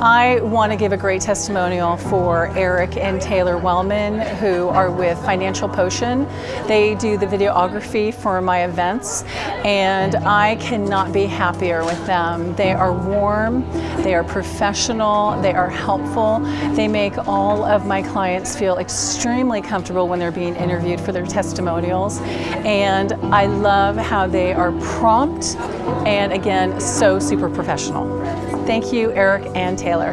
I want to give a great testimonial for Eric and Taylor Wellman who are with Financial Potion. They do the videography for my events and I cannot be happier with them. They are warm, they are professional, they are helpful. They make all of my clients feel extremely comfortable when they're being interviewed for their testimonials and I love how they are prompt and again so super professional. Thank you Eric and Taylor.